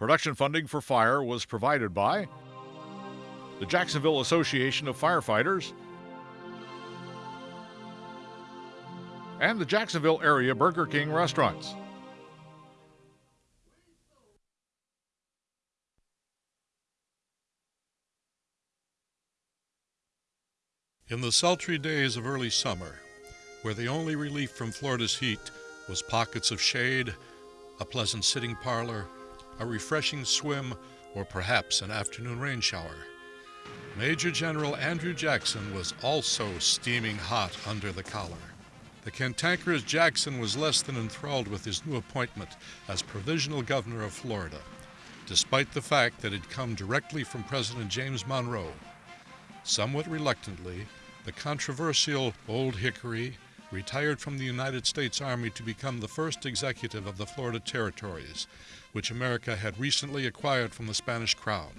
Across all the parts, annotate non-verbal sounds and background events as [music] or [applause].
Production funding for Fire was provided by the Jacksonville Association of Firefighters and the Jacksonville area Burger King restaurants. In the sultry days of early summer, where the only relief from Florida's heat was pockets of shade, a pleasant sitting parlor, a refreshing swim, or perhaps an afternoon rain shower, Major General Andrew Jackson was also steaming hot under the collar. The cantankerous Jackson was less than enthralled with his new appointment as provisional governor of Florida, despite the fact that it had come directly from President James Monroe. Somewhat reluctantly, the controversial Old Hickory retired from the United States Army to become the first executive of the Florida Territories, which America had recently acquired from the Spanish Crown.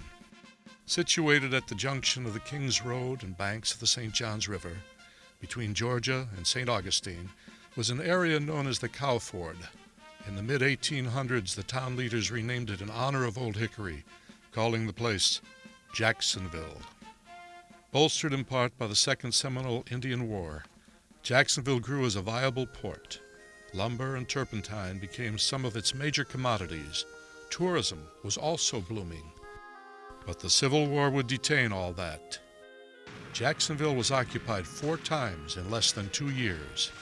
Situated at the junction of the Kings Road and banks of the St. Johns River, between Georgia and St. Augustine, was an area known as the Cow Ford. In the mid 1800s, the town leaders renamed it in honor of Old Hickory, calling the place Jacksonville. Bolstered in part by the Second Seminole Indian War, Jacksonville grew as a viable port. Lumber and turpentine became some of its major commodities. Tourism was also blooming. But the Civil War would detain all that. Jacksonville was occupied four times in less than two years.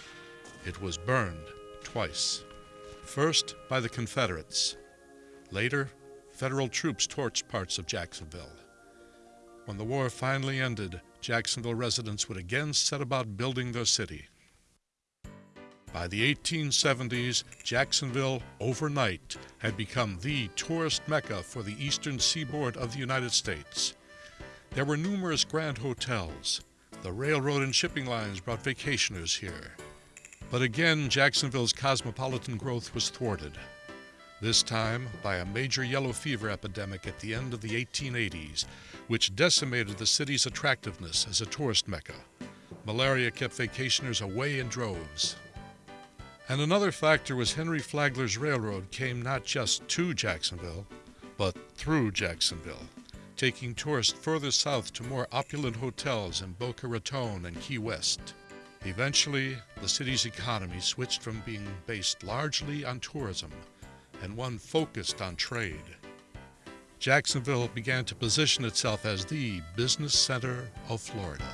It was burned twice. First by the Confederates. Later, federal troops torched parts of Jacksonville. When the war finally ended, Jacksonville residents would again set about building their city. By the 1870s, Jacksonville, overnight, had become the tourist mecca for the eastern seaboard of the United States. There were numerous grand hotels. The railroad and shipping lines brought vacationers here. But again, Jacksonville's cosmopolitan growth was thwarted this time by a major yellow fever epidemic at the end of the 1880s, which decimated the city's attractiveness as a tourist mecca. Malaria kept vacationers away in droves. And another factor was Henry Flagler's railroad came not just to Jacksonville, but through Jacksonville, taking tourists further south to more opulent hotels in Boca Raton and Key West. Eventually, the city's economy switched from being based largely on tourism and one focused on trade. Jacksonville began to position itself as the business center of Florida.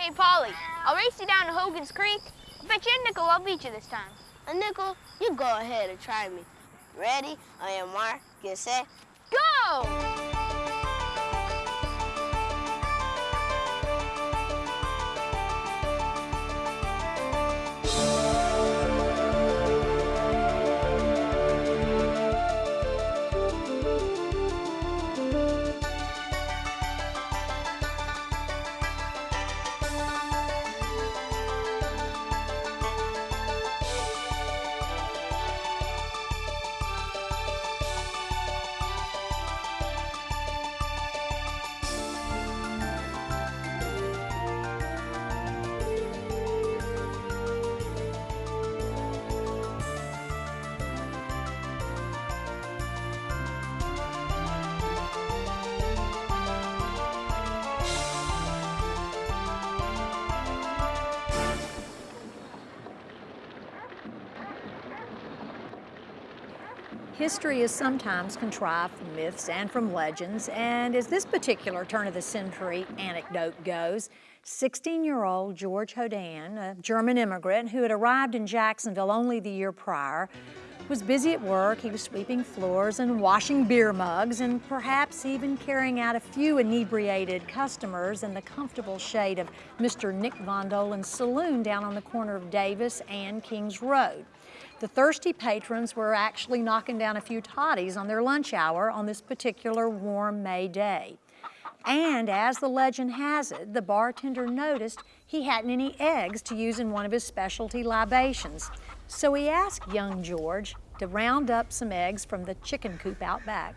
Hey, Polly, I'll race you down to Hogan's Creek. I bet you a nickel I'll beat you this time. A nickel? You go ahead and try me. Ready? On your mark, get set. Go! History is sometimes contrived from myths and from legends, and as this particular turn-of-the-century anecdote goes, 16-year-old George Hoden, a German immigrant who had arrived in Jacksonville only the year prior, was busy at work. He was sweeping floors and washing beer mugs and perhaps even carrying out a few inebriated customers in the comfortable shade of Mr. Nick Von Dolen's saloon down on the corner of Davis and Kings Road. The thirsty patrons were actually knocking down a few toddies on their lunch hour on this particular warm May day. And as the legend has it, the bartender noticed he hadn't any eggs to use in one of his specialty libations. So he asked young George to round up some eggs from the chicken coop out back.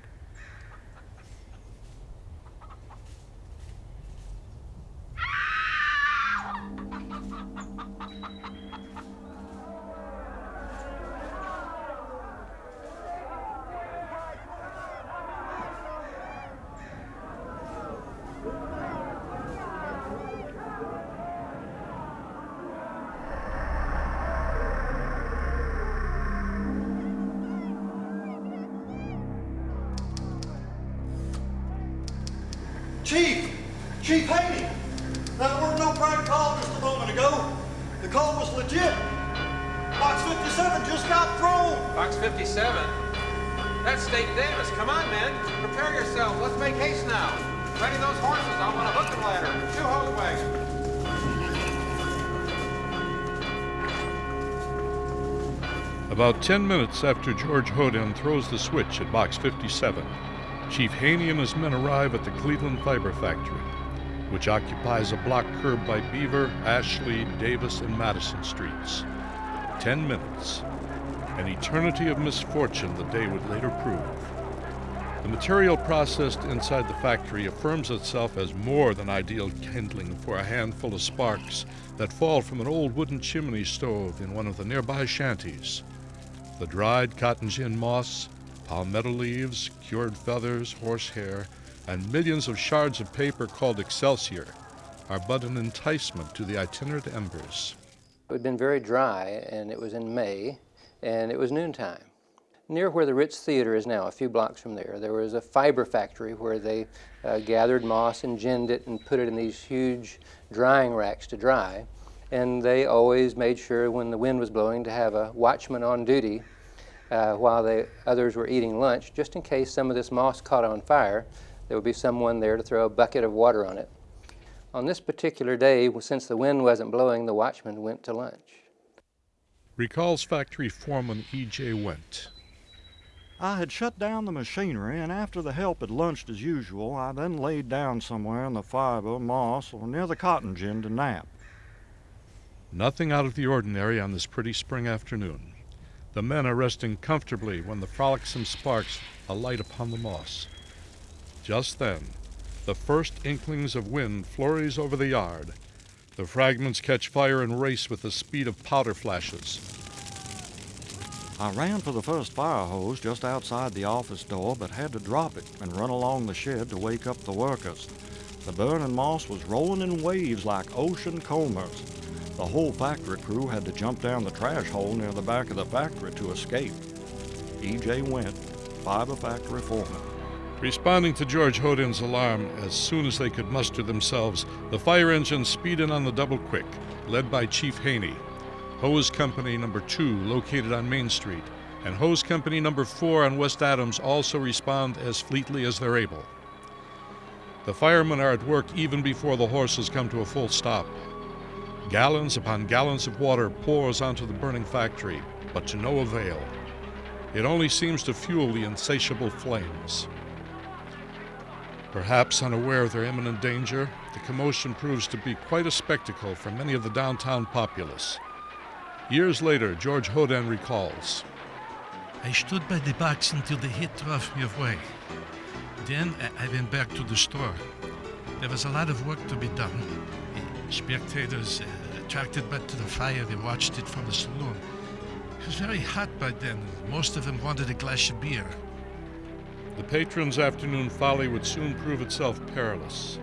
Chief Haney, that weren't no prank call just a moment ago. The call was legit. Box 57 just got thrown. Box 57? That's State Davis. Come on, men. Prepare yourselves. Let's make haste now. Ready those horses. I want a hook and ladder. Two hose wagons. About 10 minutes after George Hoden throws the switch at Box 57, Chief Haney and his men arrive at the Cleaveland Fiber Factory, which occupies a block curb by Beaver, Ashley, Davis, and Madison streets. 10 minutes. An eternity of misfortune the day would later prove. The material processed inside the factory affirms itself as more than ideal kindling for a handful of sparks that fall from an old wooden chimney stove in one of the nearby shanties. The dried cotton gin moss, palmetto leaves, cured feathers, horsehair, and millions of shards of paper called excelsior are but an enticement to the itinerant embers. It had been very dry, and it was in May, and it was noontime. Near where the Ritz Theater is now, a few blocks from there, there was a fiber factory where they uh, gathered moss and ginned it and put it in these huge drying racks to dry. And they always made sure when the wind was blowing to have a watchman on duty uh, while the others were eating lunch, just in case some of this moss caught on fire, there would be someone there to throw a bucket of water on it. On this particular day, since the wind wasn't blowing, the watchman went to lunch. Recalls factory foreman E.J. Went. I had shut down the machinery, and after the help had lunched as usual, I then laid down somewhere in the fiber, moss, or near the cotton gin to nap. Nothing out of the ordinary on this pretty spring afternoon. The men are resting comfortably when the frolicsome sparks alight upon the moss. Just then, the first inklings of wind flurries over the yard. The fragments catch fire and race with the speed of powder flashes. I ran for the first fire hose just outside the office door, but had to drop it and run along the shed to wake up the workers. The burning moss was rolling in waves like ocean combers. The whole factory crew had to jump down the trash hole near the back of the factory to escape. E.J. Went, fiber factory foreman. Responding to George Hoden's alarm as soon as they could muster themselves, the fire engines speed in on the double quick, led by Chief Haney. Hose Company Number 2, located on Main Street, and Hose Company Number 4 on West Adams also respond as fleetly as they're able. The firemen are at work even before the horses come to a full stop. Gallons upon gallons of water pours onto the burning factory, but to no avail. It only seems to fuel the insatiable flames. Perhaps unaware of their imminent danger, the commotion proves to be quite a spectacle for many of the downtown populace. Years later, George Hoden recalls. I stood by the box until the heat drove me away. Then I went back to the store. There was a lot of work to be done. Spectators uh, attracted back to the fire, they watched it from the saloon. It was very hot by then. Most of them wanted a glass of beer. The patron's afternoon folly would soon prove itself perilous.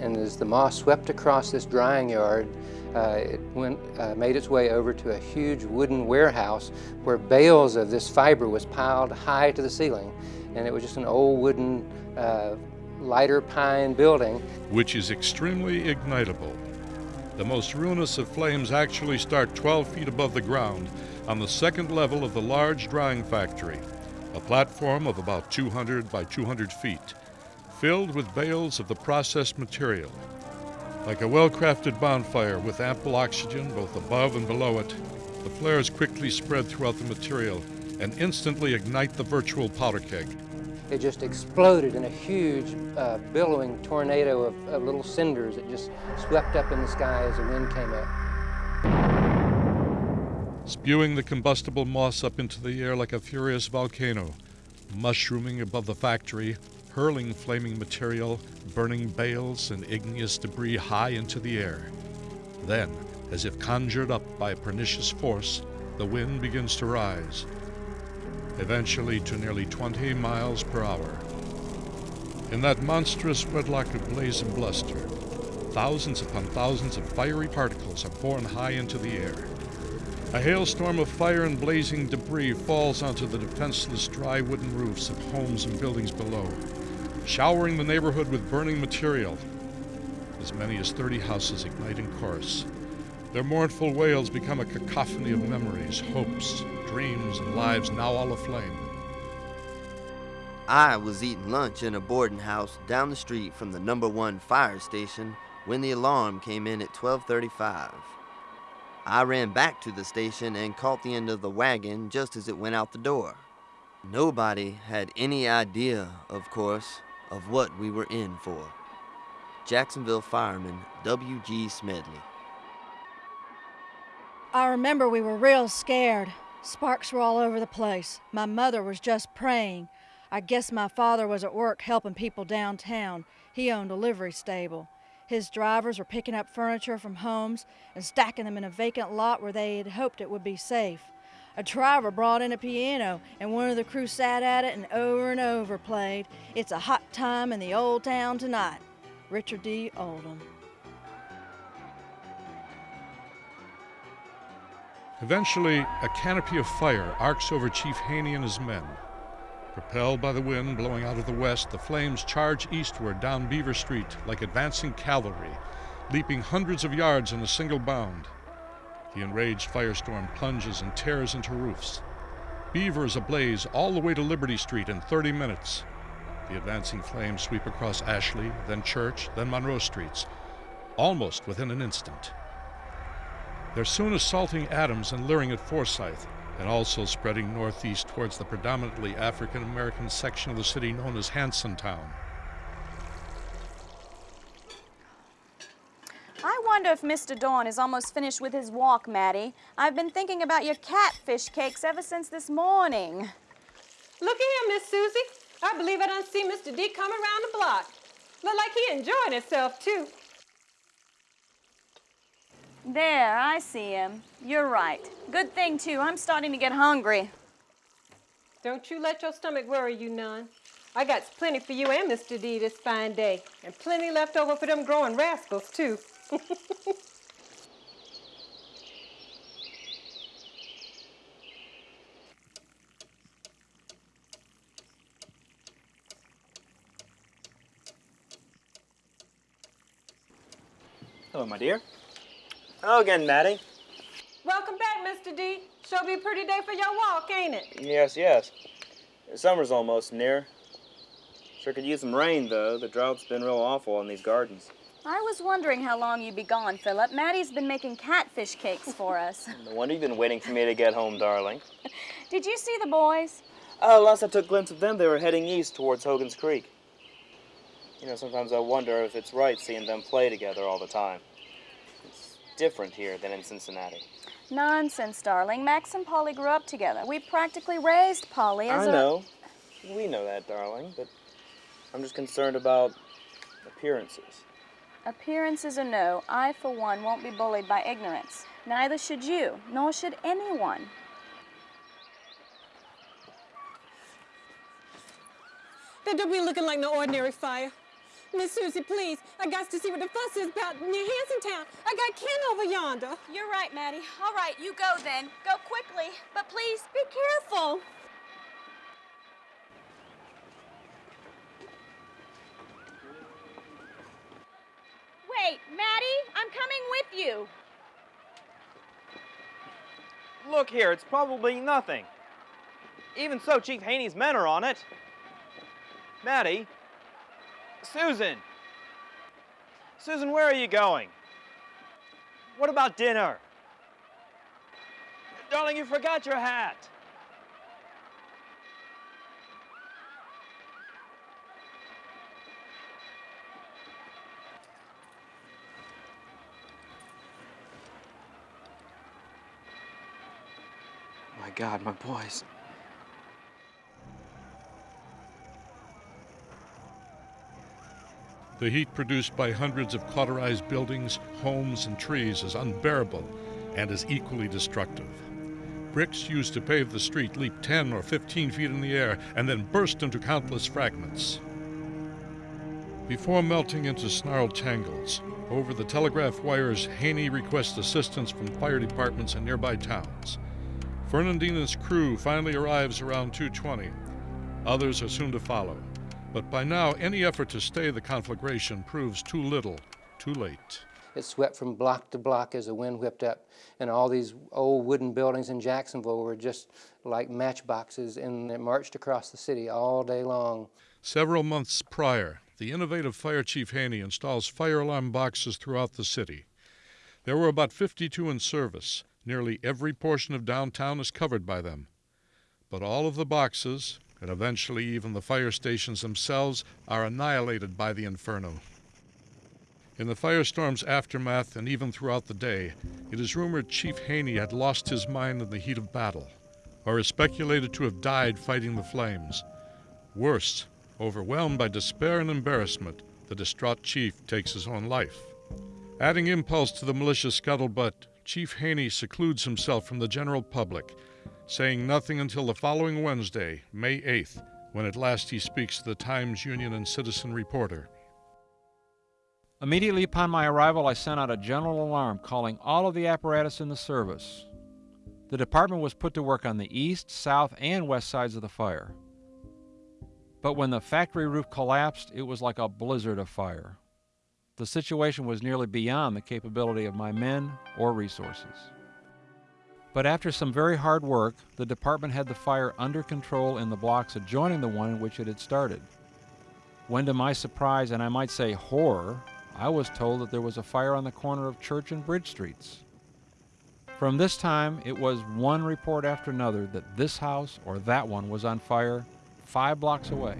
And as the moss swept across this drying yard, uh, it went, uh, made its way over to a huge wooden warehouse where bales of this fiber was piled high to the ceiling. And it was just an old wooden uh, lighter pine building. Which is extremely ignitable. The most ruinous of flames actually start 12 feet above the ground on the second level of the large drying factory, a platform of about 200 by 200 feet, filled with bales of the processed material. Like a well-crafted bonfire with ample oxygen both above and below it, the flares quickly spread throughout the material and instantly ignite the virtual powder keg. It just exploded in a huge uh, billowing tornado of, of little cinders that just swept up in the sky as the wind came up. Spewing the combustible moss up into the air like a furious volcano, mushrooming above the factory, hurling flaming material, burning bales, and igneous debris high into the air. Then, as if conjured up by a pernicious force, the wind begins to rise, eventually to nearly 20 miles per hour. In that monstrous wedlock of blaze and bluster, thousands upon thousands of fiery particles are borne high into the air. A hailstorm of fire and blazing debris falls onto the defenseless dry wooden roofs of homes and buildings below, showering the neighborhood with burning material. as many as 30 houses ignite in chorus. Their mournful wails become a cacophony of memories, hopes, dreams, and lives now all aflame. I was eating lunch in a boarding house down the street from the number one fire station when the alarm came in at 1235. I ran back to the station and caught the end of the wagon just as it went out the door. Nobody had any idea, of course, of what we were in for. Jacksonville fireman W.G. Smedley. I remember we were real scared. Sparks were all over the place. My mother was just praying. I guess my father was at work helping people downtown. He owned a livery stable. His drivers were picking up furniture from homes and stacking them in a vacant lot where they had hoped it would be safe. A driver brought in a piano, and one of the crew sat at it and over and over played, It's a Hot Time in the Old Town Tonight. Richard D. Oldham. Eventually, a canopy of fire arcs over Chief Haney and his men. Propelled by the wind blowing out of the west, the flames charge eastward down Beaver Street like advancing cavalry, leaping hundreds of yards in a single bound. The enraged firestorm plunges and tears into roofs. Beaver is ablaze all the way to Liberty Street in 30 minutes. The advancing flames sweep across Ashley, then Church, then Monroe Streets, almost within an instant. They're soon assaulting Adams and leering at Forsyth, and also spreading northeast towards the predominantly African American section of the city known as Hansontown. I wonder if Mr. Dawn is almost finished with his walk, Maddie. I've been thinking about your catfish cakes ever since this morning. Look at him, Miss Susie. I believe I done see Mr. D come around the block. Look like he enjoying himself, too. There, I see him. You're right. Good thing, too. I'm starting to get hungry. Don't you let your stomach worry you none. I got plenty for you and Mr. D this fine day, and plenty left over for them growing rascals, too. [laughs] Hello, my dear. Hello again, Maddie. Welcome back, Mr. D. Sure be a pretty day for your walk, ain't it? Yes, yes. Summer's almost near. Sure could use some rain, though. The drought's been real awful in these gardens. I was wondering how long you'd be gone, Philip. Maddie's been making catfish cakes for us. [laughs] No wonder you've been waiting for me to get home, darling. [laughs] Did you see the boys? Oh, last I took a glimpse of them, they were heading east towards Hogan's Creek. You know, sometimes I wonder if it's right seeing them play together all the time. It's different here than in Cincinnati. Nonsense, darling. Max and Polly grew up together. We practically raised Polly as I a... know. We know that, darling, but I'm just concerned about appearances. Appearances or no, I, for one, won't be bullied by ignorance. Neither should you, nor should anyone. That don't be looking like no ordinary fire. Miss Susie, please, I got to see what the fuss is about near Hansontown. I got Ken over yonder. You're right, Maddie. All right, you go then. Go quickly. But please, be careful. Wait, Maddie, I'm coming with you. Look here, it's probably nothing. Even so, Chief Haney's men are on it. Maddie? Susan! Susan, where are you going? What about dinner? Darling, you forgot your hat. My God, my boys. The heat produced by hundreds of cauterized buildings, homes, and trees is unbearable and is equally destructive. Bricks used to pave the street leap 10 or 15 feet in the air and then burst into countless fragments. Before melting into snarled tangles, over the telegraph wires, Haney requests assistance from fire departments in nearby towns. Fernandina's crew finally arrives around 220. Others are soon to follow. But by now, any effort to stay the conflagration proves too little, too late. It swept from block to block as the wind whipped up, and all these old wooden buildings in Jacksonville were just like matchboxes, and it marched across the city all day long. Several months prior, the innovative Fire Chief Haney installs fire alarm boxes throughout the city. There were about 52 in service. Nearly every portion of downtown is covered by them. But all of the boxes, and eventually even the fire stations themselves, are annihilated by the inferno. In the firestorm's aftermath and even throughout the day, it is rumored Chief Haney had lost his mind in the heat of battle, or is speculated to have died fighting the flames. Worse, overwhelmed by despair and embarrassment, the distraught chief takes his own life. Adding impulse to the malicious scuttlebutt, Chief Haney secludes himself from the general public, saying nothing until the following Wednesday, May 8th, when at last he speaks to the Times Union and Citizen Reporter. Immediately upon my arrival, I sent out a general alarm calling all of the apparatus in the service. The department was put to work on the east, south, and west sides of the fire. But when the factory roof collapsed, it was like a blizzard of fire. The situation was nearly beyond the capability of my men or resources. But after some very hard work, the department had the fire under control in the blocks adjoining the one in which it had started. When, to my surprise and I might say horror, I was told that there was a fire on the corner of Church and Bridge Streets. From this time, it was one report after another that this house or that one was on fire five blocks away.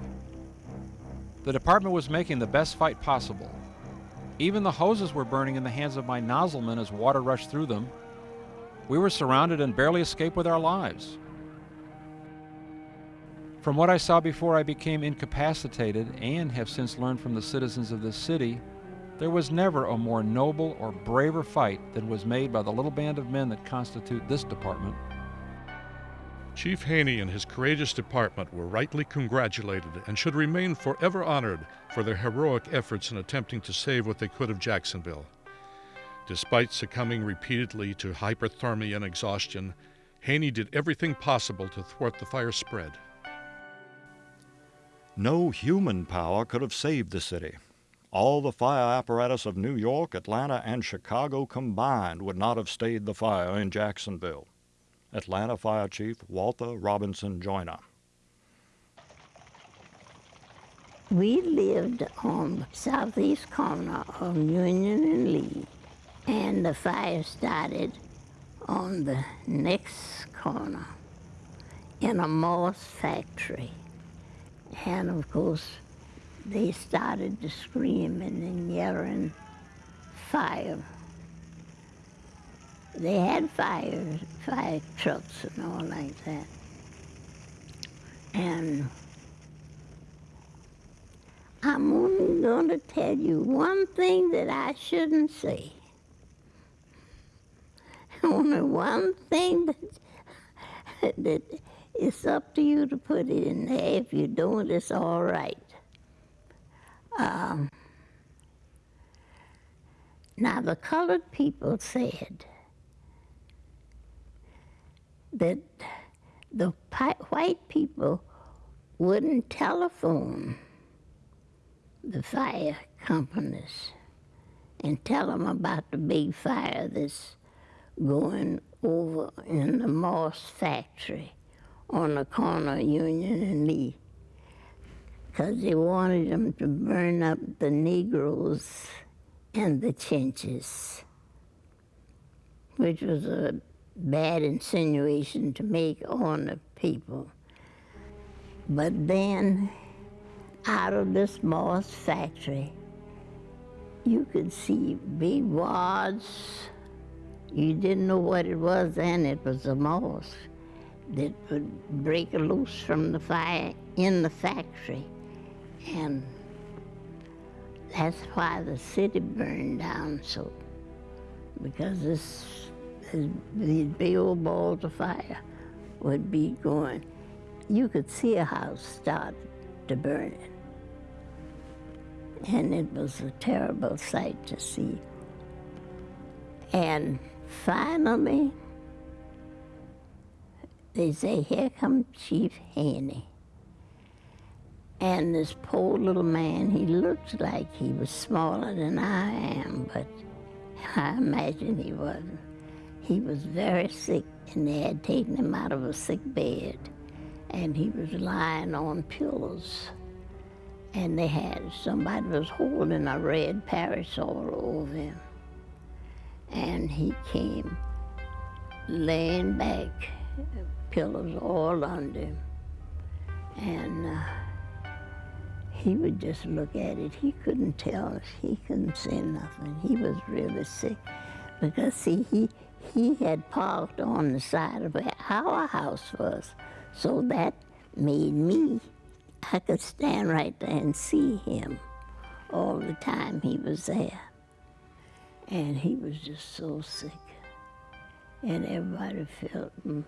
The department was making the best fight possible. Even the hoses were burning in the hands of my nozzlemen as water rushed through them. We were surrounded and barely escaped with our lives. From what I saw before I became incapacitated and have since learned from the citizens of this city, there was never a more noble or braver fight than was made by the little band of men that constitute this department. Chief Haney and his courageous department were rightly congratulated and should remain forever honored for their heroic efforts in attempting to save what they could of Jacksonville. Despite succumbing repeatedly to hyperthermia and exhaustion, Haney did everything possible to thwart the fire spread. No human power could have saved the city. All the fire apparatus of New York, Atlanta, and Chicago combined would not have stayed the fire in Jacksonville. Atlanta Fire Chief Walter Robinson Joyner. We lived on the southeast corner of Union and Lee, and the fire started on the next corner in a Moss factory. And of course, they started to scream and yelling fire. They had fire, fire trucks and all like that. And I'm only going to tell you one thing that I shouldn't say. Only one thing that, that it's up to you to put it in there. If you don't, it's all right. Um, now, the colored people said that the white people wouldn't telephone the fire companies and tell them about the big fire that's going over in the Moss factory on the corner of Union and Lee because they wanted them to burn up the Negroes and the Chinches, which was a bad insinuation to make on the people. But then, out of this Moss factory, you could see big wads. You didn't know what it was then, it was a moss that would break loose from the fire in the factory. And that's why the city burned down so, because this, these big old balls of fire would be going. You could see a house start to burn it. And it was a terrible sight to see. And finally, they say, here comes Chief Haney. And this poor little man, he looked like he was smaller than I am, but [laughs] I imagine he wasn't. He was very sick, and they had taken him out of a sick bed, and he was lying on pillows. And they had somebody was holding a red parasol over him. And he came laying back, pillows all under him. And uh, he would just look at it. He couldn't tell us. He couldn't say nothing. He was really sick because, see, he, he had parked on the side of where our house was. So that made me, I could stand right there and see him all the time he was there. And he was just so sick. And everybody felt him.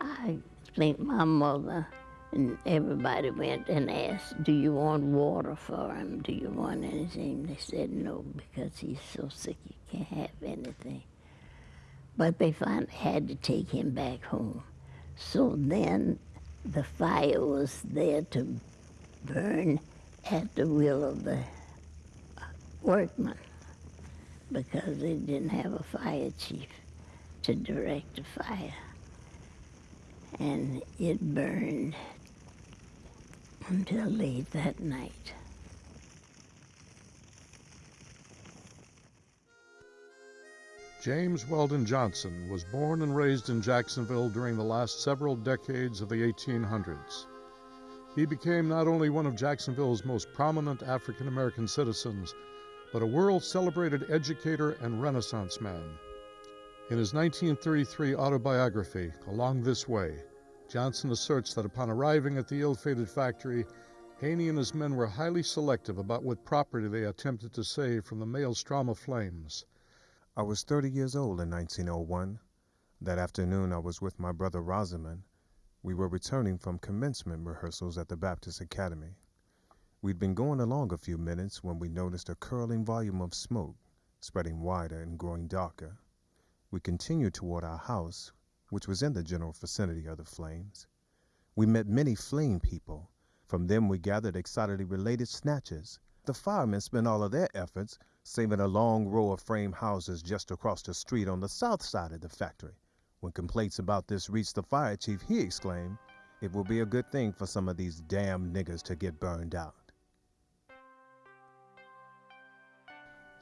I think my mother and everybody went and asked, do you want water for him? Do you want anything? They said no, because he's so sick he can't have anything. But they finally had to take him back home. So then the fire was there to burn at the will of the workmen because they didn't have a fire chief to direct the fire. And it burned until late that night. James Weldon Johnson was born and raised in Jacksonville during the last several decades of the 1800s. He became not only one of Jacksonville's most prominent African American citizens, but a world celebrated educator and Renaissance man. In his 1933 autobiography, Along This Way, Johnson asserts that upon arriving at the ill fated factory, Haney and his men were highly selective about what property they attempted to save from the maelstrom of flames. I was 30 years old in 1901. That afternoon, I was with my brother Rosamond. We were returning from commencement rehearsals at the Baptist Academy. We'd been going along a few minutes when we noticed a curling volume of smoke, spreading wider and growing darker. We continued toward our house, which was in the general vicinity of the flames. We met many flame people. From them we gathered excitedly related snatches. The firemen spent all of their efforts saving a long row of frame houses just across the street on the south side of the factory. When complaints about this reached the fire chief, he exclaimed, It will be a good thing for some of these damn niggers to get burned out.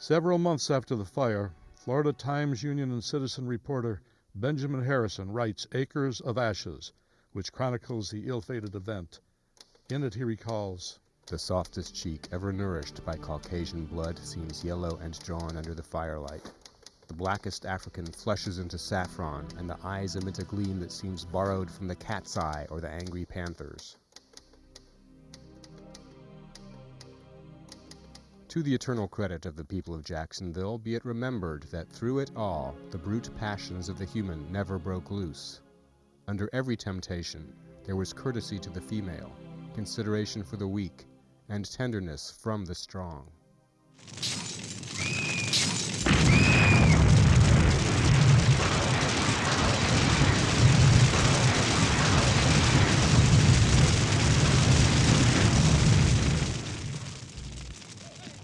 Several months after the fire, Florida Times Union and Citizen reporter Benjamin Harrison writes Acres of Ashes, which chronicles the ill fated event. In it, he recalls The softest cheek ever nourished by Caucasian blood seems yellow and drawn under the firelight. The blackest African flushes into saffron, and the eyes emit a gleam that seems borrowed from the cat's eye or the angry panther's. To the eternal credit of the people of Jacksonville, be it remembered that through it all the brute passions of the human never broke loose. Under every temptation, there was courtesy to the female, consideration for the weak, and tenderness from the strong.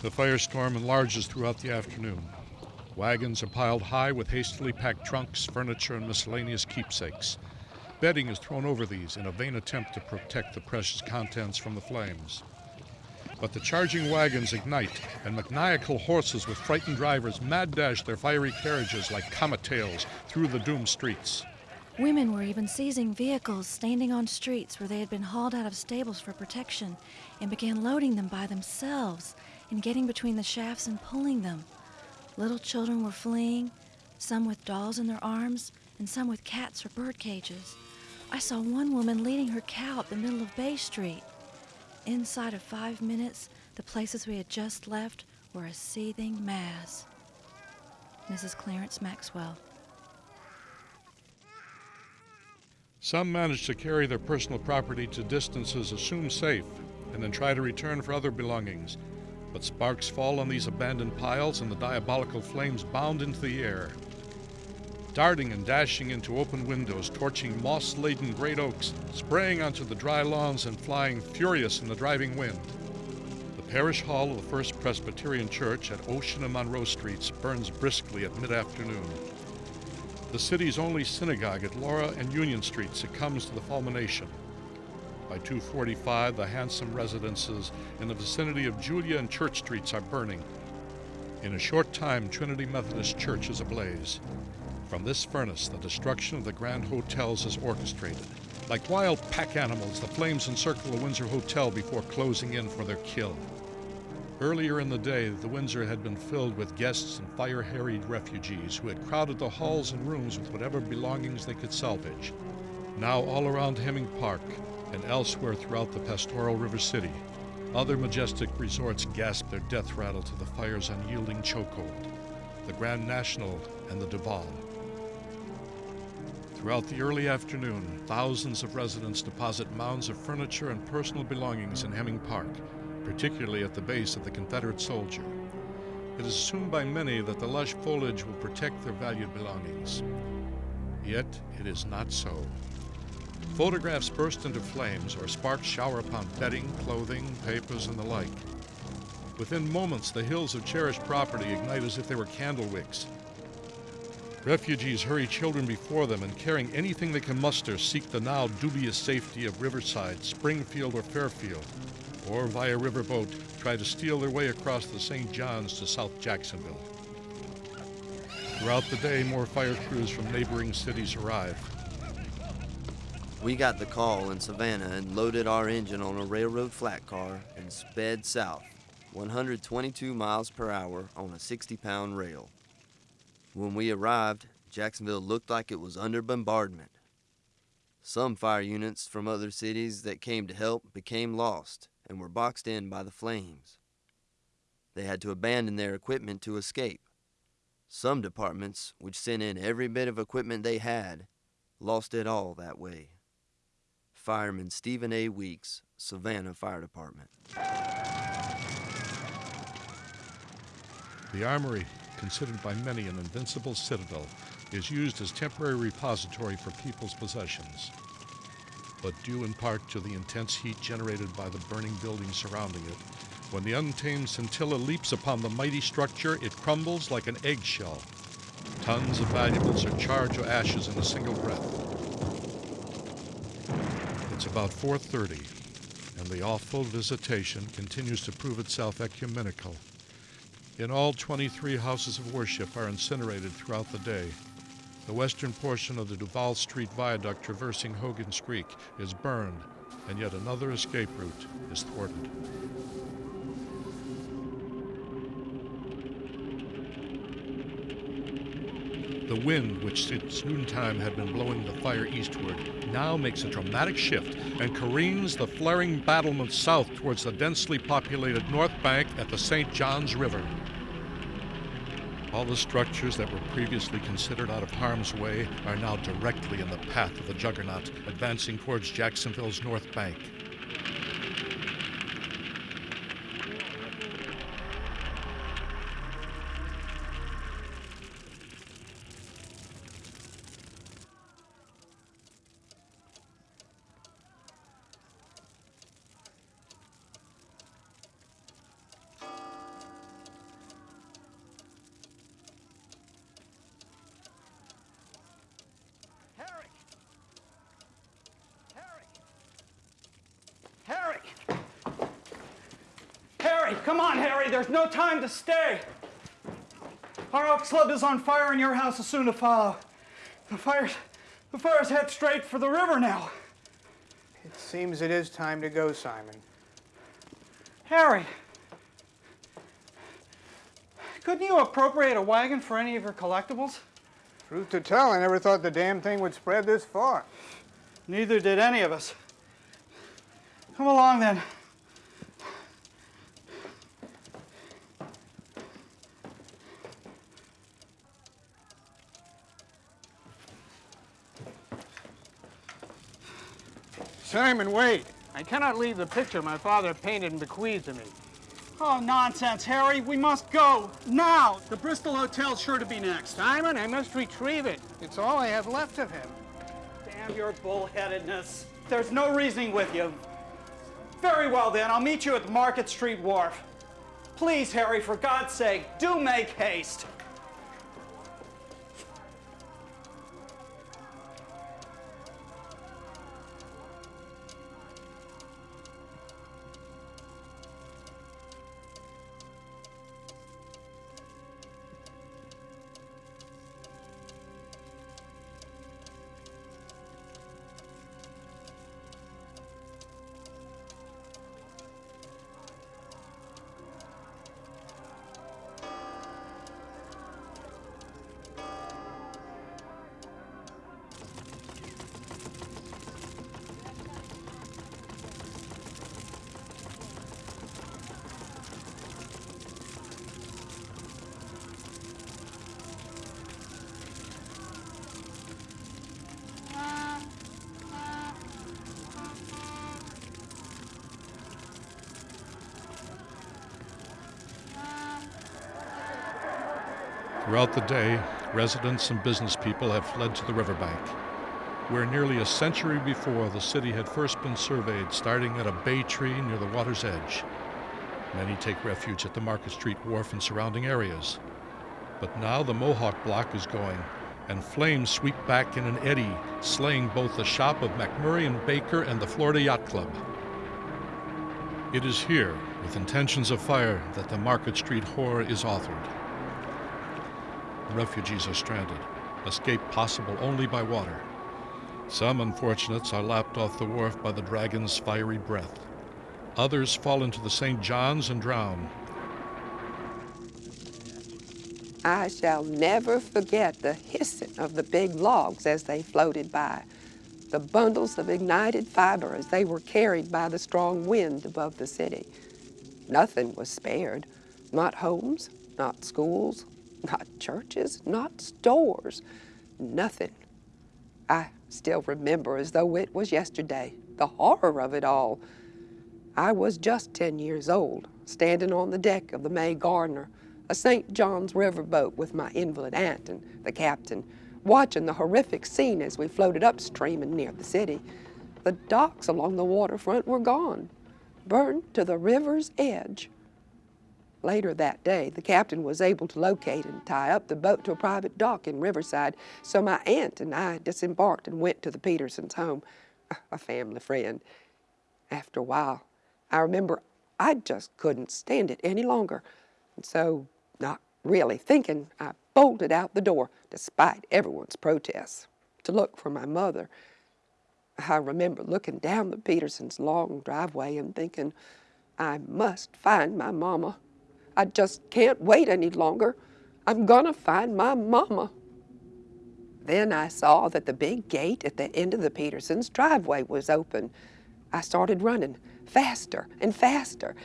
The firestorm enlarges throughout the afternoon. Wagons are piled high with hastily packed trunks, furniture, and miscellaneous keepsakes. Bedding is thrown over these in a vain attempt to protect the precious contents from the flames. But the charging wagons ignite, and maniacal horses with frightened drivers mad dash their fiery carriages like comet tails through the doomed streets. Women were even seizing vehicles standing on streets where they had been hauled out of stables for protection and began loading them by themselves and getting between the shafts and pulling them. Little children were fleeing, some with dolls in their arms, and some with cats or bird cages. I saw one woman leading her cow up the middle of Bay Street. Inside of five minutes, the places we had just left were a seething mass. Mrs. Clarence Maxwell. Some manage to carry their personal property to distances assumed safe and then try to return for other belongings. But sparks fall on these abandoned piles and the diabolical flames bound into the air. darting and dashing into open windows, torching moss laden great oaks, spraying onto the dry lawns, and flying furious in the driving wind. The parish hall of the First Presbyterian Church at Ocean and Monroe Streets burns briskly at mid afternoon. The city's only synagogue at Laura and Union Streets succumbs to the fulmination. By 245, the handsome residences in the vicinity of Julia and Church Streets are burning. In a short time, Trinity Methodist Church is ablaze. From this furnace, the destruction of the Grand Hotels is orchestrated. Like wild pack animals, the flames encircle the Windsor Hotel before closing in for their kill. Earlier in the day, the Windsor had been filled with guests and fire harried refugees who had crowded the halls and rooms with whatever belongings they could salvage. Now, all around Hemming Park and elsewhere throughout the pastoral River City, other majestic resorts gasp their death rattle to the fire's unyielding chokehold the Grand National and the Duval. Throughout the early afternoon, thousands of residents deposit mounds of furniture and personal belongings in Hemming Park, particularly at the base of the Confederate soldier. It is assumed by many that the lush foliage will protect their valued belongings. Yet it is not so. Photographs burst into flames or sparks shower upon bedding, clothing, papers, and the like. Within moments, the hills of cherished property ignite as if they were candle wicks. Refugees hurry children before them and carrying anything they can muster seek the now dubious safety of Riverside, Springfield, or Fairfield, or via riverboat try to steal their way across the St. Johns to South Jacksonville. Throughout the day, more fire crews from neighboring cities arrive. We got the call in Savannah and loaded our engine on a railroad flat car and sped south, 122 miles per hour on a 60 pound rail. When we arrived, Jacksonville looked like it was under bombardment. Some fire units from other cities that came to help became lost and were boxed in by the flames. They had to abandon their equipment to escape. Some departments, which sent in every bit of equipment they had, lost it all that way. Fireman Stephen A. Weeks, Savannah Fire Department. The Armory considered by many an invincible citadel, is used as temporary repository for people's possessions. But due in part to the intense heat generated by the burning buildings surrounding it, when the untamed scintilla leaps upon the mighty structure, it crumbles like an eggshell. Tons of valuables are charred to ashes in a single breath. About 4.30, and the awful visitation continues to prove itself ecumenical. In all, 23 houses of worship are incinerated throughout the day. The western portion of the Duval Street Viaduct traversing Hogan's Creek is burned, and yet another escape route is thwarted. The wind, which since noontime had been blowing the fire eastward, now makes a dramatic shift and careens the flaring battlements south towards the densely populated north bank at the St. Johns River. All the structures that were previously considered out of harm's way are now directly in the path of the juggernaut, advancing towards Jacksonville's north bank. Harry, come on, Harry. There's no time to stay. Our Elks Club is on fire and your house is soon to follow. The fire's, the fire's head straight for the river now. It seems it is time to go, Simon. Harry, couldn't you appropriate a wagon for any of your collectibles? Truth to tell, I never thought the damn thing would spread this far. Neither did any of us. Come along then. Simon, wait. I cannot leave the picture my father painted and bequeathed to me. Oh, nonsense, Harry. We must go. Now. The Bristol Hotel's sure to be next. Simon, I must retrieve it. It's all I have left of him. Damn your bullheadedness. There's no reasoning with you. Very well, then. I'll meet you at the Market Street Wharf. Please, Harry, for God's sake, do make haste. Throughout the day, residents and business people have fled to the riverbank, where nearly a century before the city had first been surveyed, starting at a bay tree near the water's edge. Many take refuge at the Market Street Wharf and surrounding areas. But now the Mohawk Block is going, and flames sweep back in an eddy, slaying both the shop of McMurray and Baker and the Florida Yacht Club. It is here, with intentions of fire, that the Market Street horror is authored. Refugees are stranded, escape possible only by water. Some unfortunates are lapped off the wharf by the dragon's fiery breath. Others fall into the St. John's and drown. I shall never forget the hissing of the big logs as they floated by, the bundles of ignited fiber as they were carried by the strong wind above the city. Nothing was spared, not homes, not schools, not churches, not stores, nothing. I still remember as though it was yesterday, the horror of it all. I was just 10 years old, standing on the deck of the May Gardner, a St. John's River boat with my invalid aunt and the captain, watching the horrific scene as we floated upstream and near the city. The docks along the waterfront were gone, burned to the river's edge. Later that day, the captain was able to locate and tie up the boat to a private dock in Riverside, so my aunt and I disembarked and went to the Petersons' home, [laughs] a family friend. After a while, I remember I just couldn't stand it any longer, and so, not really thinking, I bolted out the door, despite everyone's protests, to look for my mother. I remember looking down the Petersons' long driveway and thinking, I must find my mama. I just can't wait any longer. I'm gonna find my mama. Then I saw that the big gate at the end of the Petersons' driveway was open. I started running faster and faster.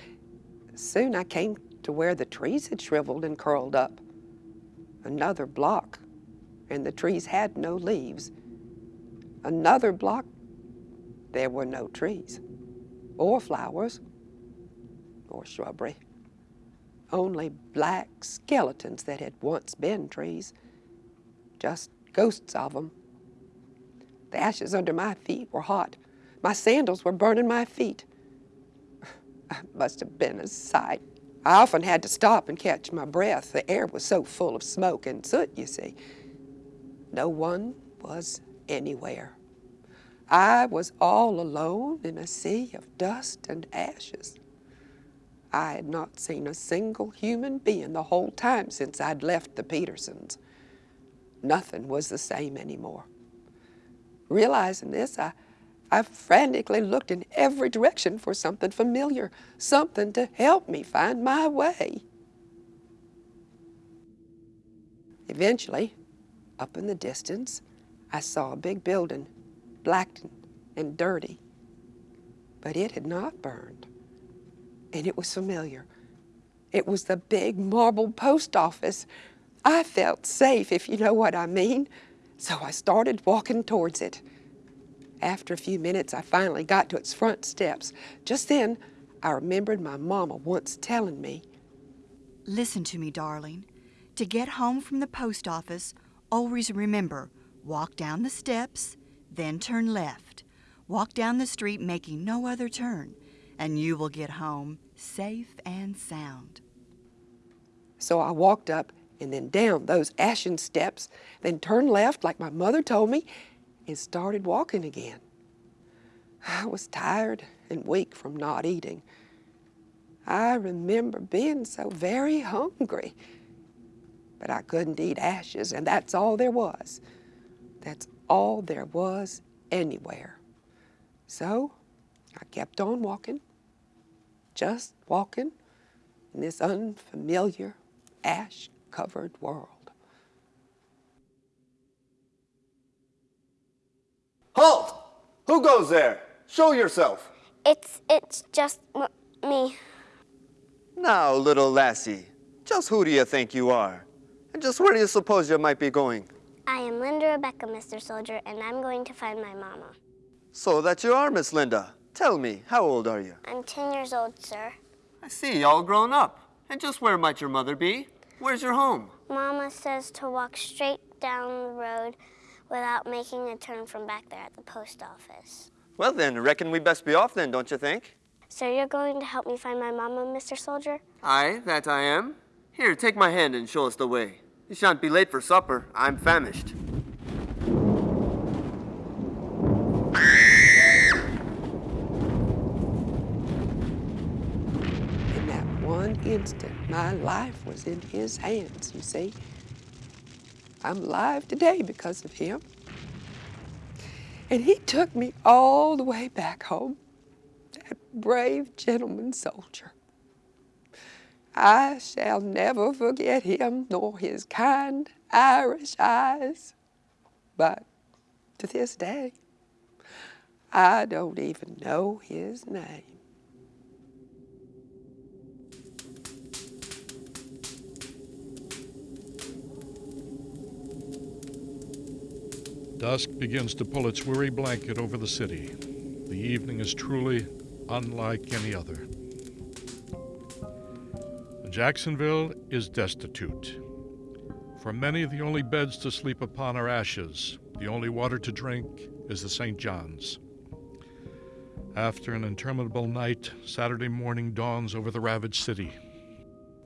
Soon I came to where the trees had shriveled and curled up. Another block, and the trees had no leaves. Another block, there were no trees, or flowers, or shrubbery only black skeletons that had once been trees, just ghosts of them. The ashes under my feet were hot. My sandals were burning my feet. [sighs] I must have been a sight. I often had to stop and catch my breath. The air was so full of smoke and soot, you see. No one was anywhere. I was all alone in a sea of dust and ashes. I had not seen a single human being the whole time since I'd left the Petersons. Nothing was the same anymore. Realizing this, I, I frantically looked in every direction for something familiar, something to help me find my way. Eventually, up in the distance, I saw a big building, black and dirty, but it had not burned and it was familiar. It was the big marble post office. I felt safe, if you know what I mean. So I started walking towards it. After a few minutes, I finally got to its front steps. Just then, I remembered my mama once telling me, Listen to me, darling. To get home from the post office, always remember walk down the steps, then turn left. Walk down the street making no other turn, and you will get home safe and sound. So I walked up and then down those ashen steps, then turned left like my mother told me, and started walking again. I was tired and weak from not eating. I remember being so very hungry, but I couldn't eat ashes, and that's all there was. That's all there was anywhere. So I kept on walking, just walking in this unfamiliar, ash covered world. Halt! Who goes there? Show yourself. It's, it's just m- me. Now, little lassie, just who do you think you are? And just where do you suppose you might be going? I am Linda Rebecca, Mr. Soldier, and I'm going to find my mama. So that you are Miss Linda. Tell me, how old are you? I'm 10 years old, sir. I see, all grown up. And just where might your mother be? Where's your home? Mama says to walk straight down the road without making a turn from back there at the post office. Well then, reckon we best be off then, don't you think? So you're going to help me find my mama, Mr. Soldier? Aye, that I am. Here, take my hand and show us the way. You shan't be late for supper. I'm famished. In that one instant, my life was in his hands, you see. I'm alive today because of him. And he took me all the way back home, that brave gentleman soldier. I shall never forget him nor his kind Irish eyes. But to this day, I don't even know his name. Dusk begins to pull its weary blanket over the city. The evening is truly unlike any other. Jacksonville is destitute. For many, the only beds to sleep upon are ashes. The only water to drink is the St. John's. After an interminable night, Saturday morning dawns over the ravaged city.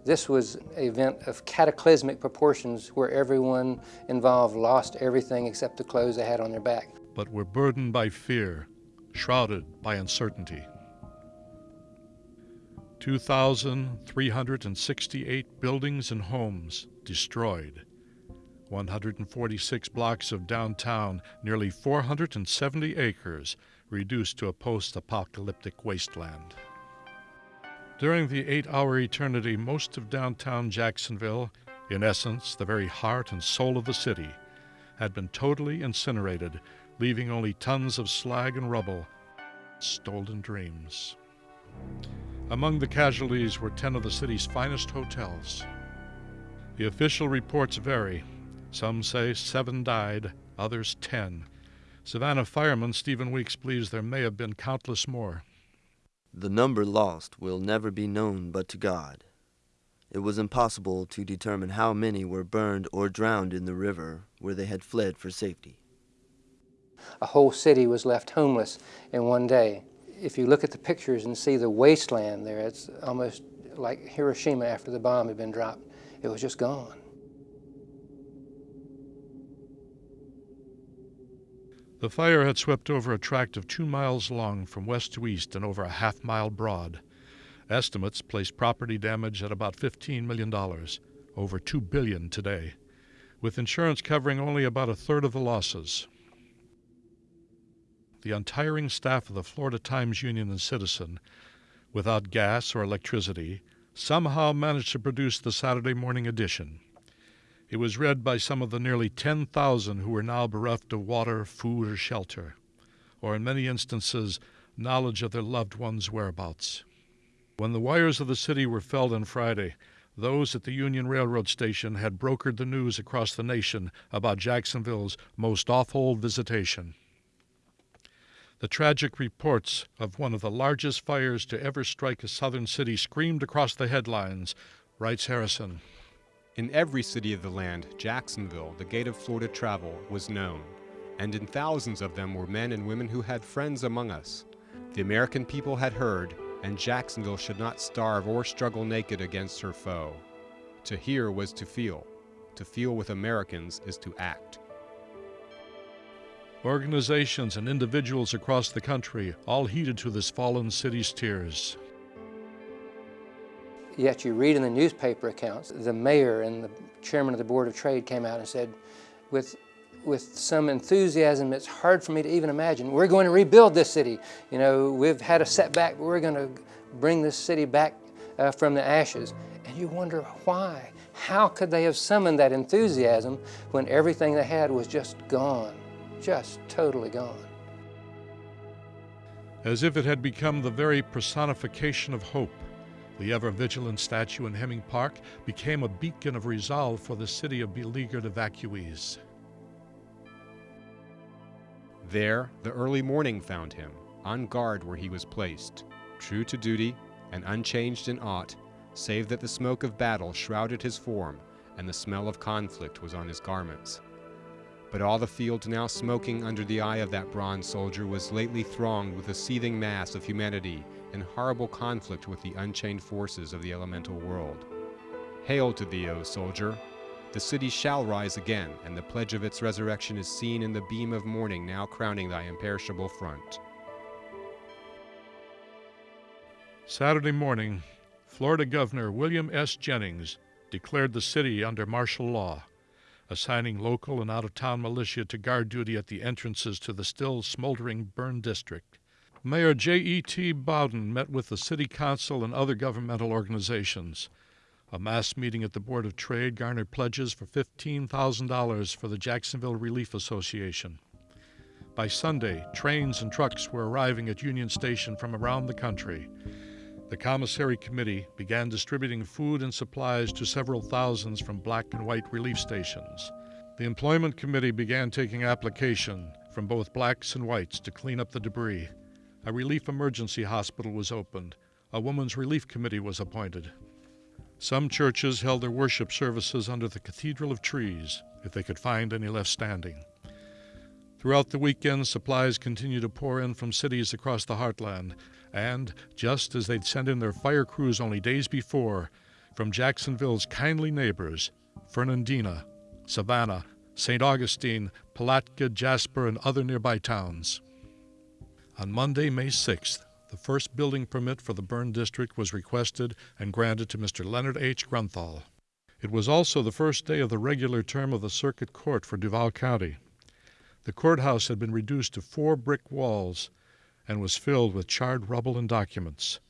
This was an event of cataclysmic proportions where everyone involved lost everything except the clothes they had on their back. But were burdened by fear, shrouded by uncertainty. 2,368 buildings and homes destroyed. 146 blocks of downtown, nearly 470 acres reduced to a post apocalyptic wasteland. During the eight hour eternity, most of downtown Jacksonville, in essence the very heart and soul of the city, had been totally incinerated, leaving only tons of slag and rubble, stolen dreams. Among the casualties were 10 of the city's finest hotels. The official reports vary. Some say seven died, others 10. Savannah fireman Stephen Weeks believes there may have been countless more. The number lost will never be known but to God. It was impossible to determine how many were burned or drowned in the river where they had fled for safety. A whole city was left homeless in one day. If you look at the pictures and see the wasteland there, it's almost like Hiroshima after the bomb had been dropped. It was just gone. The fire had swept over a tract of two miles long from west to east and over a half mile broad. Estimates place property damage at about $15 million, over 2 billion today, with insurance covering only about a third of the losses. The untiring staff of the Florida Times Union and Citizen, without gas or electricity, somehow managed to produce the Saturday morning edition. It was read by some of the nearly 10,000 who were now bereft of water, food, or shelter, or in many instances, knowledge of their loved ones' whereabouts. When the wires of the city were felled on Friday, those at the Union Railroad station had brokered the news across the nation about Jacksonville's most awful visitation. the tragic reports of one of the largest fires to ever strike a southern city screamed across the headlines, writes Harrison. In every city of the land, Jacksonville, the gate of Florida travel, was known, and in thousands of them were men and women who had friends among us. The American people had heard, and Jacksonville should not starve or struggle naked against her foe. To hear was to feel. To feel with Americans is to act. Organizations and individuals across the country all heeded to this fallen city's tears. Yet you read in the newspaper accounts, the mayor and the chairman of the Board of Trade came out and said, with, with some enthusiasm it's hard for me to even imagine, we're going to rebuild this city. You know, we've had a setback, we're going to bring this city back uh, from the ashes. And you wonder why? How could they have summoned that enthusiasm when everything they had was just gone, just totally gone? As if it had become the very personification of hope, the ever vigilant statue in Hemming Park became a beacon of resolve for the city of beleaguered evacuees. There, the early morning found him, on guard where he was placed, true to duty and unchanged in aught, save that the smoke of battle shrouded his form and the smell of conflict was on his garments. But all the field now smoking under the eye of that bronze soldier was lately thronged with a seething mass of humanity in horrible conflict with the unchained forces of the elemental world. Hail to thee, O soldier! The city shall rise again, and the pledge of its resurrection is seen in the beam of morning now crowning thy imperishable front. Saturday morning, Florida Governor William S. Jennings declared the city under martial law, assigning local and out of town militia to guard duty at the entrances to the still smoldering burn district. Mayor J.E.T. Bowden met with the City Council and other governmental organizations. A mass meeting at the Board of Trade garnered pledges for $15,000 for the Jacksonville Relief Association. By Sunday, trains and trucks were arriving at Union Station from around the country. The Commissary Committee began distributing food and supplies to several thousands from black and white relief stations. The Employment Committee began taking application from both blacks and whites to clean up the debris. A relief emergency hospital was opened. A women's relief committee was appointed. Some churches held their worship services under the Cathedral of Trees, if they could find any left standing. Throughout the weekend, supplies continued to pour in from cities across the heartland, and, just as they'd sent in their fire crews only days before, from Jacksonville's kindly neighbors, Fernandina, Savannah, St. Augustine, Palatka, Jasper, and other nearby towns. On Monday, May 6th, the first building permit for the burn district was requested and granted to Mr. Leonard H. Grunthal. It was also the first day of the regular term of the Circuit Court for Duval County. The courthouse had been reduced to four brick walls and was filled with charred rubble and documents.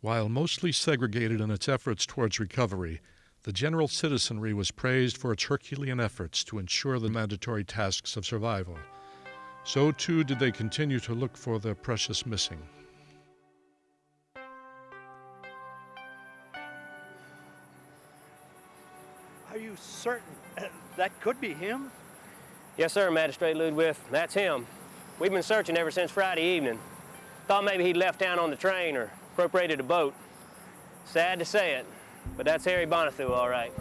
While mostly segregated in its efforts towards recovery, the general citizenry was praised for its Herculean efforts to ensure the mandatory tasks of survival. So too did they continue to look for their precious missing. Are you certain that could be him? Yes, sir, Magistrate Ludwig. That's him. We've been searching ever since Friday evening. Thought maybe he'd left town on the train or appropriated a boat. Sad to say it, but that's Harry Bonathu, all right.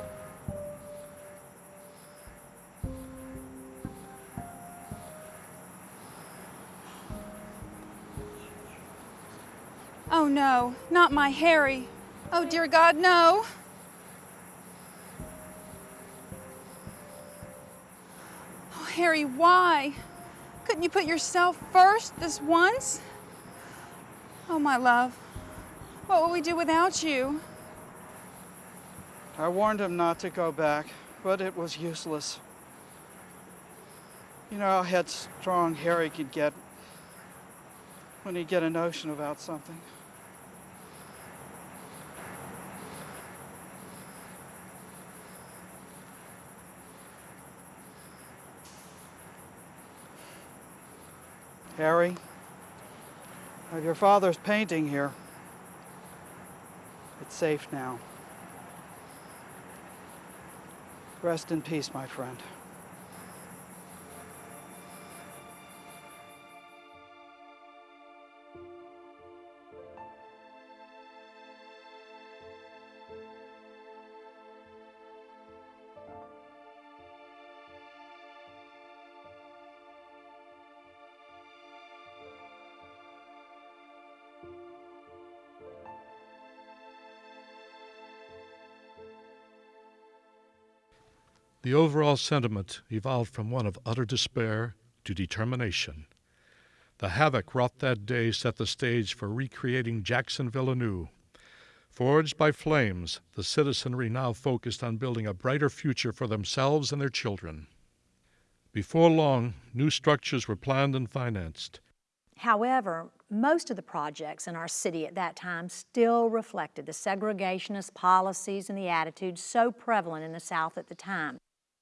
Oh no, not my Harry. Oh dear God, no. Oh, Harry, why? Couldn't you put yourself first this once? Oh, my love, what will we do without you? I warned him not to go back, but it was useless. You know how headstrong Harry could get when he'd get a notion about something. Harry, I have your father's painting here. It's safe now. Rest in peace, my friend. The overall sentiment evolved from one of utter despair to determination. The havoc wrought that day set the stage for recreating Jacksonville anew. Forged by flames, the citizenry now focused on building a brighter future for themselves and their children. Before long, new structures were planned and financed. However, most of the projects in our city at that time still reflected the segregationist policies and the attitudes so prevalent in the South at the time.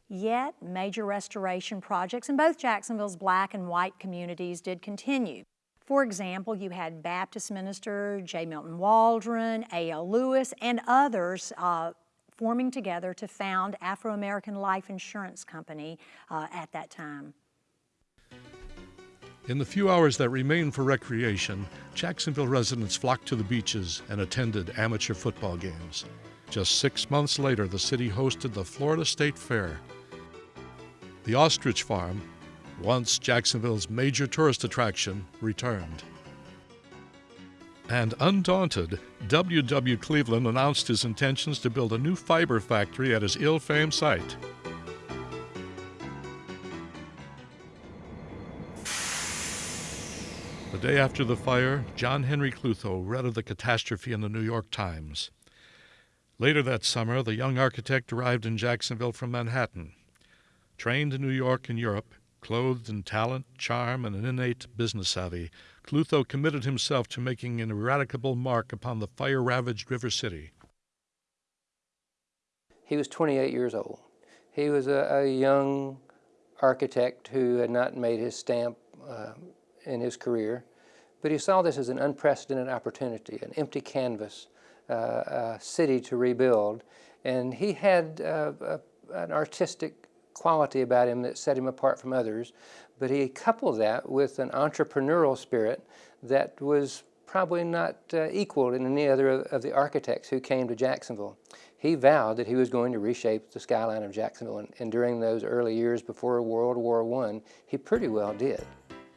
Yet, major restoration projects in both Jacksonville's black and white communities did continue. For example, you had Baptist minister J. Milton Waldron, A.L. Lewis, and others uh, forming together to found Afro American Life Insurance Company uh, at that time. In the few hours that remained for recreation, Jacksonville residents flocked to the beaches and attended amateur football games. Just six months later, the city hosted the Florida State Fair. The Ostrich Farm, once Jacksonville's major tourist attraction, returned. And undaunted, W.W. Cleaveland announced his intentions to build a new fiber factory at his ill famed site. The day after the fire, John Henry Klutho read of the catastrophe in the New York Times. Later that summer, the young architect arrived in Jacksonville from Manhattan. Trained in New York and Europe, Clothed in talent, charm, and an innate business savvy, Klutho committed himself to making an ineradicable mark upon the fire ravaged River City. He was 28 years old. He was a, a young architect who had not made his stamp uh, in his career, but he saw this as an unprecedented opportunity, an empty canvas, uh, a city to rebuild, and he had uh, a, an artistic quality about him that set him apart from others, but he coupled that with an entrepreneurial spirit that was probably not uh, equaled in any other of the architects who came to Jacksonville. He vowed that he was going to reshape the skyline of Jacksonville, and, and during those early years before World War I, he pretty well did.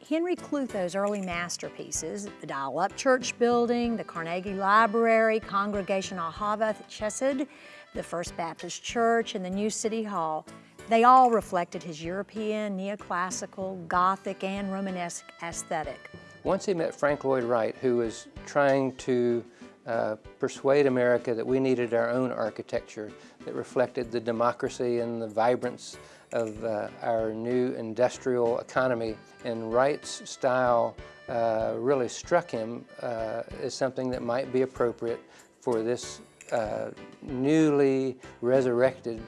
Henry Klutho's early masterpieces, the Dyal-Upchurch Building, the Carnegie Library, Congregation Ahava Chesed, the First Baptist Church, and the new City Hall, they all reflected his European, neoclassical, Gothic, and Romanesque aesthetic. Once he met Frank Lloyd Wright, who was trying to uh, persuade America that we needed our own architecture that reflected the democracy and the vibrance of uh, our new industrial economy. And Wright's style uh, really struck him uh, as something that might be appropriate for this uh, newly resurrected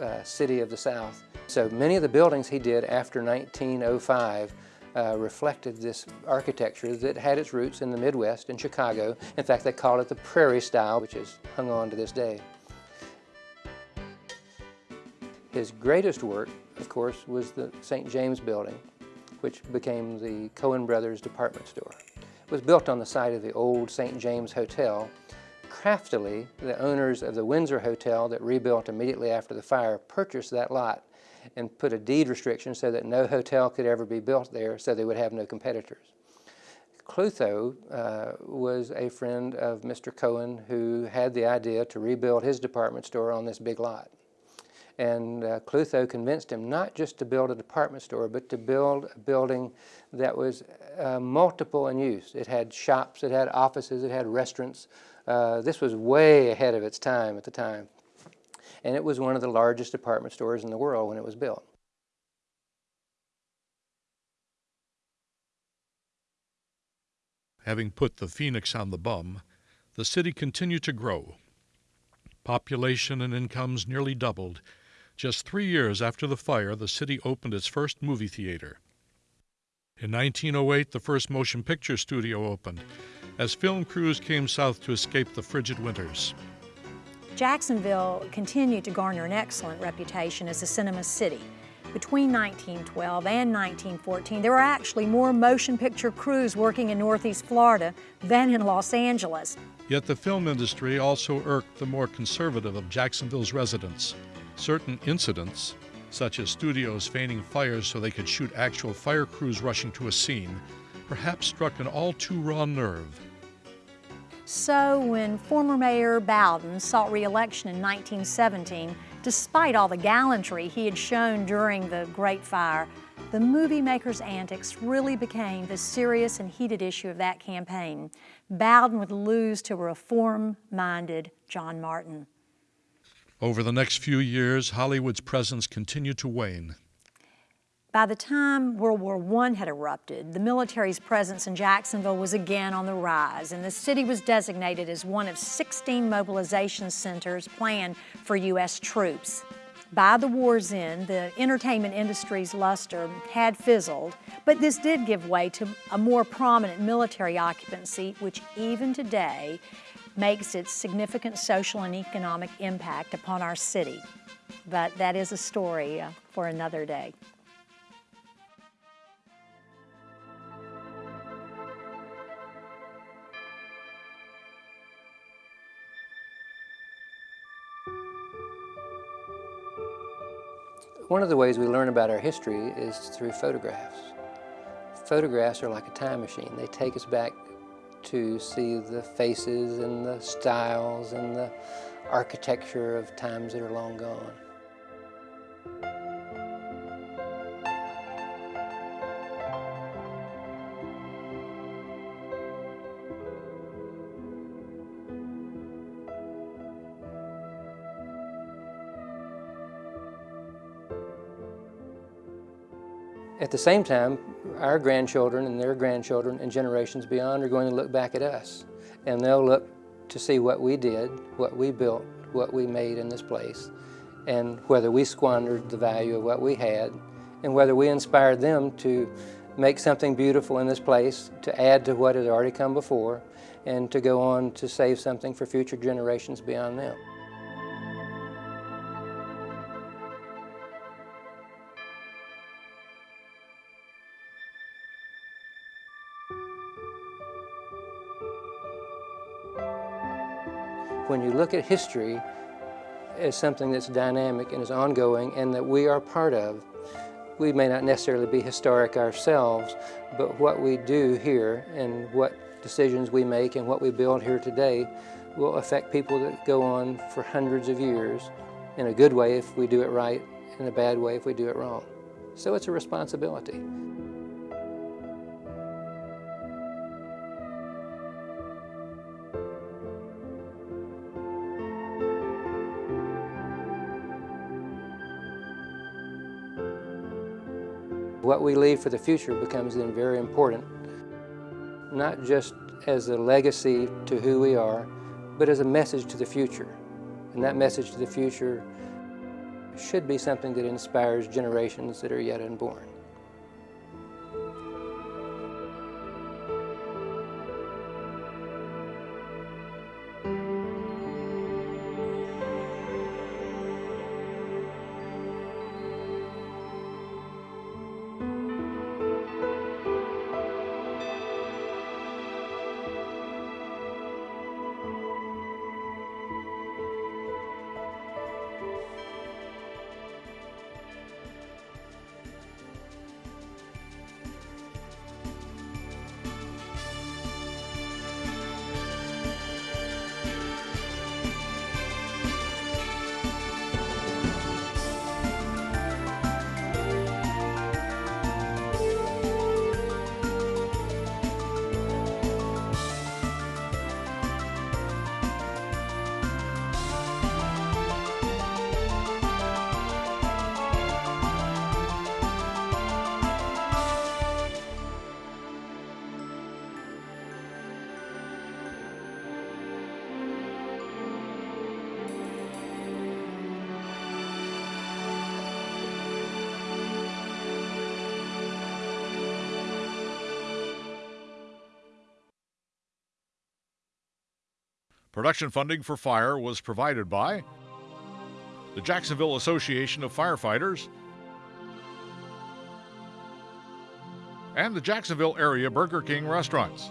uh, city of the South. So many of the buildings he did after 1905 uh, reflected this architecture that had its roots in the Midwest in Chicago. In fact, they call it the prairie style, which is hung on to this day. His greatest work, of course, was the St. James building, which became the Cohen Brothers department store. It was built on the site of the old St. James Hotel, craftily, the owners of the Windsor Hotel that rebuilt immediately after the fire purchased that lot and put a deed restriction so that no hotel could ever be built there so they would have no competitors. Klutho uh, was a friend of Mr. Cohen who had the idea to rebuild his department store on this big lot. And uh, Klutho convinced him not just to build a department store, but to build a building that was uh, multiple in use. It had shops, it had offices, it had restaurants, uh, this was way ahead of its time at the time. And it was one of the largest department stores in the world when it was built. Having put the phoenix on the bum, the city continued to grow. Population and incomes nearly doubled. Just three years after the fire, the city opened its first movie theater. In 1908, the first motion picture studio opened, as film crews came south to escape the frigid winters. Jacksonville continued to garner an excellent reputation as a cinema city. Between 1912 and 1914, there were actually more motion picture crews working in Northeast Florida than in Los Angeles. Yet the film industry also irked the more conservative of Jacksonville's residents. Certain incidents, such as studios feigning fires so they could shoot actual fire crews rushing to a scene, perhaps struck an all too raw nerve So when former Mayor Bowden sought re-election in 1917, despite all the gallantry he had shown during the Great Fire, the movie maker's antics really became the serious and heated issue of that campaign. Bowden would lose to a reform-minded John Martin. Over the next few years, Hollywood's presence continued to wane. By the time World War I had erupted, the military's presence in Jacksonville was again on the rise, and the city was designated as one of 16 mobilization centers planned for U.S. troops. By the war's end, the entertainment industry's luster had fizzled, but this did give way to a more prominent military occupancy, which even today makes its significant social and economic impact upon our city. But that is a story uh, for another day. One of the ways we learn about our history is through photographs. Photographs are like a time machine. They take us back to see the faces and the styles and the architecture of times that are long gone. At the same time, our grandchildren and their grandchildren and generations beyond are going to look back at us and they'll look to see what we did, what we built, what we made in this place, and whether we squandered the value of what we had, and whether we inspired them to make something beautiful in this place, to add to what had already come before, and to go on to save something for future generations beyond them. Look at history as something that's dynamic and is ongoing and that we are part of, we may not necessarily be historic ourselves, but what we do here and what decisions we make and what we build here today will affect people that go on for hundreds of years in a good way if we do it right, in a bad way if we do it wrong. So it's a responsibility. What we leave for the future becomes then very important, not just as a legacy to who we are, but as a message to the future. And that message to the future should be something that inspires generations that are yet unborn. Production funding for Fire was provided by the Jacksonville Association of Firefighters and the Jacksonville area Burger King restaurants.